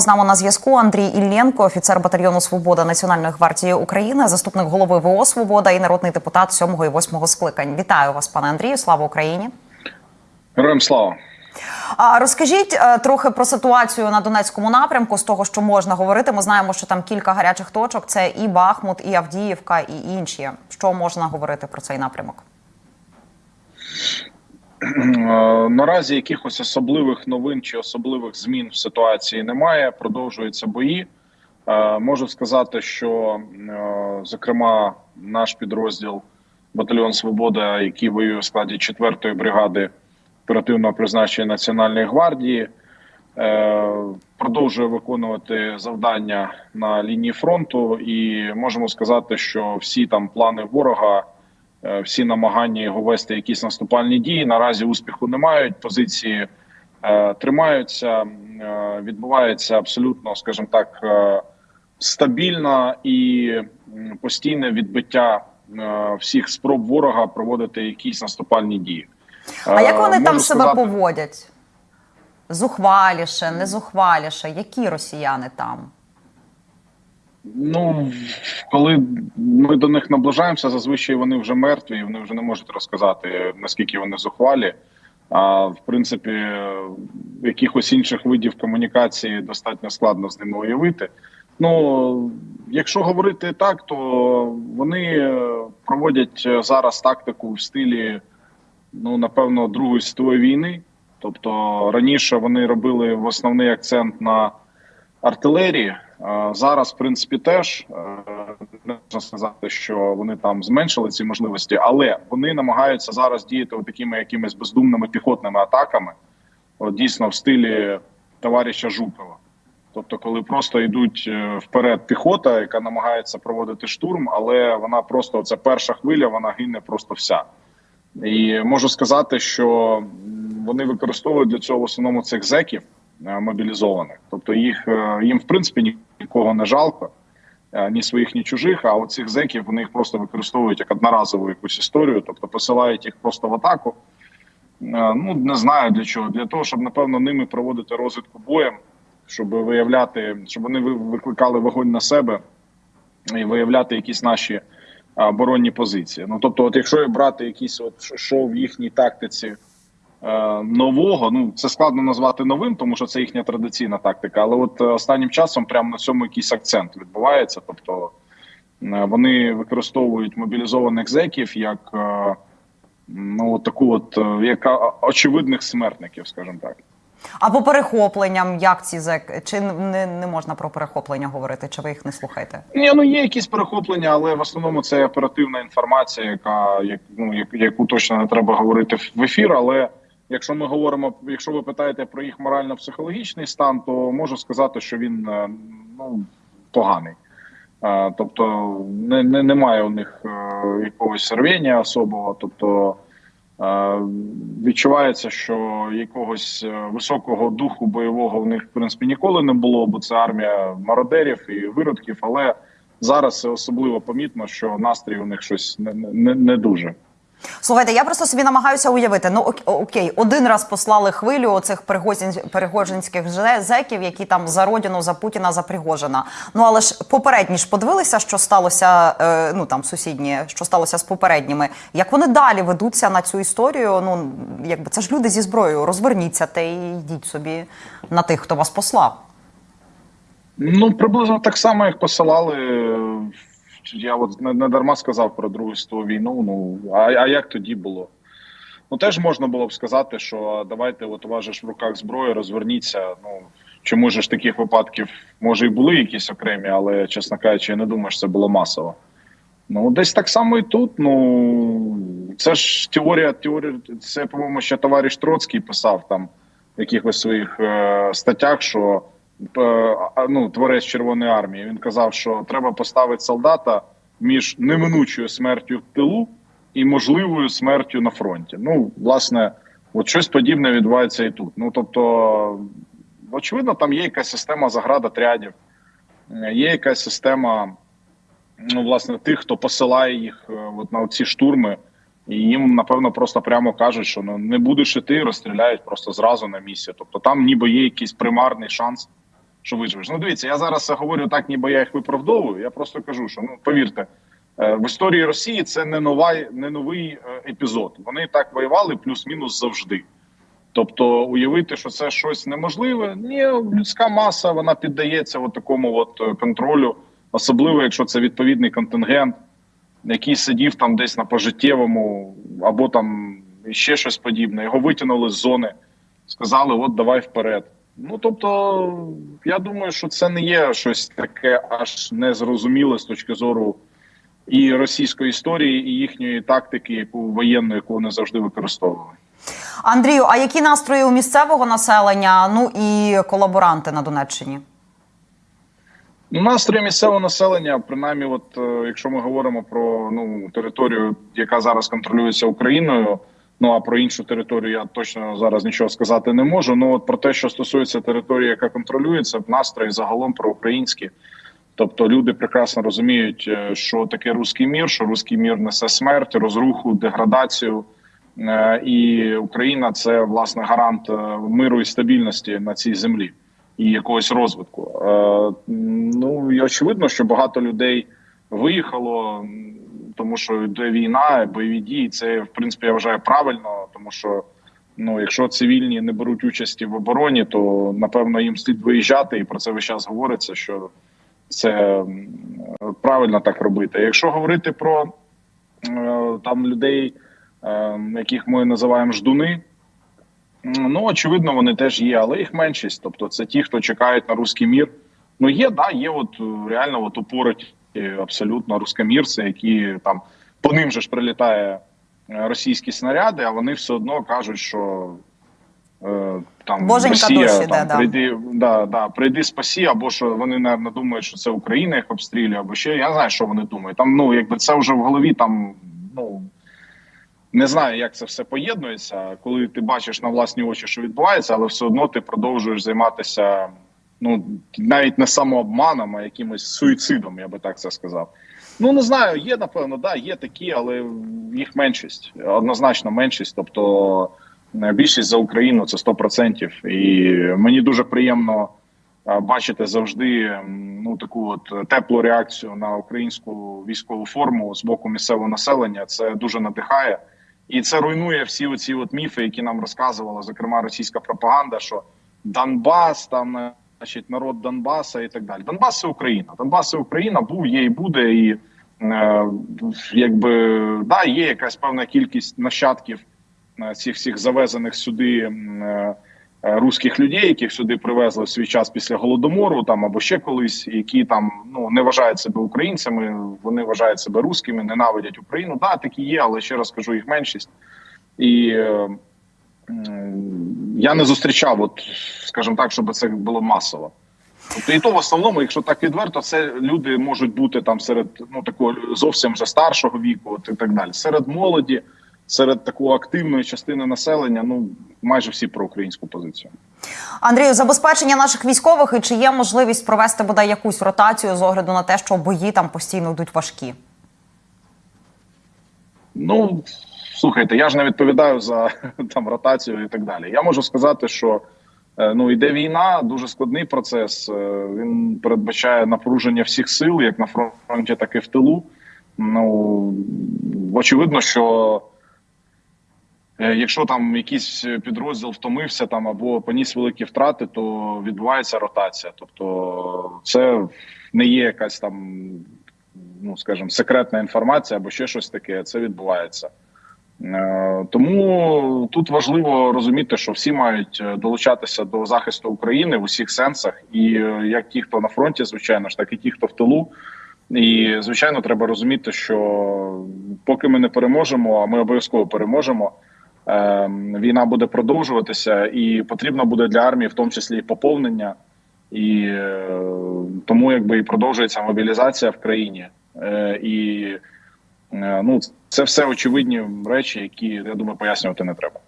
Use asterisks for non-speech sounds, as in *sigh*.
З нами на зв'язку Андрій Іллєнко, офіцер батальйону Свобода Національної гвардії України, заступник голови ВО Свобода і народний депутат 7 і 8 скликань. Вітаю вас, пане Андрію. Слава Україні. Героям слава. Розкажіть е, трохи про ситуацію на Донецькому напрямку з того, що можна говорити. Ми знаємо, що там кілька гарячих точок: це і Бахмут, і Авдіївка, і інші. Що можна говорити про цей напрямок? Е, Наразі якихось особливих новин чи особливих змін в ситуації немає. Продовжуються бої. Е, Можу сказати, що е, зокрема наш підрозділ батальйон Свобода, який воює в складі 4-ї бригади оперативного призначення Національної гвардії, продовжує виконувати завдання на лінії фронту, і можемо сказати, що всі там плани ворога. Е, всі намагання його вести якісь наступальні дії наразі успіху не мають. Позиції е, тримаються, е, відбувається абсолютно, скажімо так, стабільне і постійне відбиття всіх спроб ворога проводити якісь наступальні дії. А як вони Е, там можу себе сказати- поводять? Зухваліше, не зухваліше? Які росіяни там? Ну коли ми до них наближаємося, зазвичай вони вже мертві, і вони вже не можуть розказати наскільки вони зухвалі. А в принципі, якихось інших видів комунікації достатньо складно з ними уявити. Ну якщо говорити так, то вони е, проводять е, зараз тактику в стилі, ну напевно, Другої світової війни. Тобто раніше вони робили в основний акцент на артилерії. Е, Зараз, в принципі, теж е, не можна сказати, що вони там зменшили ці можливості, але вони намагаються зараз діяти такими якимись бездумними піхотними атаками, от дійсно в стилі товариша Жукова. Тобто, коли просто йдуть е, вперед піхота, яка намагається проводити штурм, але вона просто ця перша хвиля, вона гине просто вся. І можу сказати, що вони використовують для цього в основному цих зеків мобілізованих. Тобто їх е, їм в принципі нікого не жалко, е, ні своїх, ні чужих. А оцих зеків вони їх просто використовують як одноразову якусь історію, тобто посилають їх просто в атаку. Е, Ну не знаю для чого. Для того, щоб напевно ними проводити розвідку боєм, щоб виявляти, щоб вони ви- викликали вогонь на себе і виявляти якісь наші оборонні позиції. Ну тобто, от якщо брати якісь от що в їхній тактиці е, нового, ну це складно назвати новим, тому що це їхня традиційна тактика. Але от е, останнім часом прямо на цьому якийсь акцент відбувається. Тобто е, вони використовують мобілізованих зеків як е, ну от таку, от е, як очевидних смертників, скажімо так. А по перехопленням, як ці зек? Чи не, не можна про перехоплення говорити? Чи ви їх не слухаєте? Ні, ну є якісь перехоплення, але в основному це оперативна інформація, яка як, ну, як, яку точно не треба говорити в ефір. Але якщо ми говоримо, якщо ви питаєте про їх морально-психологічний стан, то можу сказати, що він е, ну поганий. Е, Тобто не, не, немає у них е, якогось рвіння особого. Тобто відчувається, що якогось високого духу бойового в них в принципі ніколи не було, бо це армія мародерів і виродків. Але зараз особливо помітно, що настрій у них щось не, не, не дуже. Слухайте, я просто собі намагаюся уявити. Ну окей, один раз послали хвилю оцих пригожинських зеків, які там за родину, за Путіна, за Пригожина. Ну але ж попередні ж подивилися, що сталося. Е, ну там сусідні, що сталося з попередніми. Як вони далі ведуться на цю історію? Ну якби це ж люди зі зброєю. Розверніться та й йдіть собі на тих, хто вас послав. Ну приблизно так само, як посилали. Я от не, не дарма сказав про Другу світову війну. Ну а, а як тоді було? Ну теж можна було б сказати, що давайте, от у вас же ж в руках зброя, розверніться. Ну чому ж таких випадків може і були якісь окремі, але чесно кажучи, я не думаю, що це було масово. Ну, десь так само і тут. Ну це ж теорія, теорія. Це, по-моєму, ще товариш Троцький писав там в якихось своїх е, статтях, що е, ну, творець Червоної армії. Він казав, що треба поставити солдата між неминучою смертю в тилу і можливою смертю на фронті. Ну, власне, от щось подібне відбувається і тут. Ну тобто, очевидно, там є якась система заградотрядів, е, є якась система ну, власне, тих, хто посилає їх е, от на ці штурми, і їм напевно просто прямо кажуть, що ну не будеш іти, розстріляють просто зразу на місці. Тобто там ніби є якийсь примарний шанс що виживеш. Ну дивіться, я зараз говорю так, ніби я їх виправдовую. Я просто кажу, що ну повірте, е, в історії Росії це не нова, не новий е, епізод. Вони так воювали плюс-мінус завжди. Тобто, уявити, що це щось неможливе, ні, людська маса вона піддається от такому от е, контролю, особливо якщо це відповідний контингент, який сидів там десь на пожиттєвому, або там ще щось подібне. Його витягнули з зони, сказали: от давай вперед. Ну тобто, я думаю, що це не є щось таке аж незрозуміле з точки зору і російської історії, і їхньої тактики, яку воєнну, яку вони завжди використовували. Андрію, а які настрої у місцевого населення? Ну і колаборанти на Донеччині? Ну, настрої місцевого населення, принаймні, от е, якщо ми говоримо про ну територію, яка зараз контролюється Україною. Ну а про іншу територію я точно зараз нічого сказати не можу. Ну от про те, що стосується території, яка контролюється, в настрої загалом проукраїнські. Тобто люди прекрасно розуміють, е, що таке руський мір, що руський мір несе смерть, розруху, деградацію. Е, І Україна це власне гарант е, миру і стабільності на цій землі і якогось розвитку. Ну і очевидно, що багато людей виїхало, тому що йде війна, бойові дії. Це в принципі я вважаю правильно, тому що ну, якщо цивільні не беруть участі в обороні, то напевно їм слід виїжджати, і про це весь час говориться, що це правильно так робити. Якщо говорити про там людей, е, яких ми називаємо ждуни. Ну, очевидно, вони теж є, але їх меншість. Тобто, це ті, хто чекають на руський мір. Ну, є, да, є, от е, реально от упорить абсолютно рускомірці, які там по ним же ж прилітає е, російські снаряди, а вони все одно кажуть, що е, там Боженька Росія душі, там, да, прийди, да, да, прийди спасі, або що вони наверное, думають, що це Україна їх обстрілює, або ще я не знаю, що вони думають. Там ну якби це вже в голові там ну. Не знаю, як це все поєднується, коли ти бачиш на власні очі, що відбувається, але все одно ти продовжуєш займатися ну навіть не самообманом, а якимось суїцидом, я би так це сказав. Ну не знаю, є напевно, да, є такі, але їх меншість, однозначно меншість. Тобто е, більшість за Україну це 100%. І мені дуже приємно е, бачити завжди ну таку от теплу реакцію на українську військову форму з боку місцевого населення. Це дуже надихає. І це руйнує всі оці от міфи, які нам розказувала, зокрема російська пропаганда, що Донбас, там значить народ Донбаса і так далі. Донбас це Україна. Донбас це Україна був, є і буде. І е, якби да, є якась певна кількість нащадків е, цих всіх завезених сюди е, е, руських людей, яких сюди привезли в свій час після голодомору, там або ще колись, які там ну не вважають себе українцями, вони вважають себе руськими, ненавидять Україну. Да, такі є, але ще раз кажу, їх меншість. І е, я не зустрічав, от скажімо так, щоб це було масово. Тобто, і то в основному, якщо так відверто, це люди можуть бути там серед ну такого зовсім вже старшого віку, от і так далі. Серед молоді, серед такої активної частини населення, ну майже всі про українську позицію. Андрію, забезпечення наших військових і чи є можливість провести бодай якусь ротацію з огляду на те, що бої там постійно йдуть важкі? Ну слухайте, я ж не відповідаю за *laughs* там ротацію і так далі. Я можу сказати, що е, ну йде війна, дуже складний процес. Е, Він передбачає напруження всіх сил, як на фронті, так і в тилу. Ну очевидно, що е, якщо там якийсь підрозділ втомився там або поніс великі втрати, то відбувається ротація. Тобто, це не є якась там, ну скажімо, секретна інформація або ще щось таке. Це відбувається. Тому тут важливо розуміти, що всі мають е, долучатися до захисту України в усіх сенсах, і е, як ті, хто на фронті, звичайно ж, так і ті, хто в тилу. І звичайно, треба розуміти, що поки ми не переможемо, а ми обов'язково переможемо. е, Війна буде продовжуватися, і потрібно буде для армії, в тому числі і поповнення, і е, тому якби і продовжується мобілізація в країні. І ну це все очевидні речі, які я думаю, пояснювати не треба.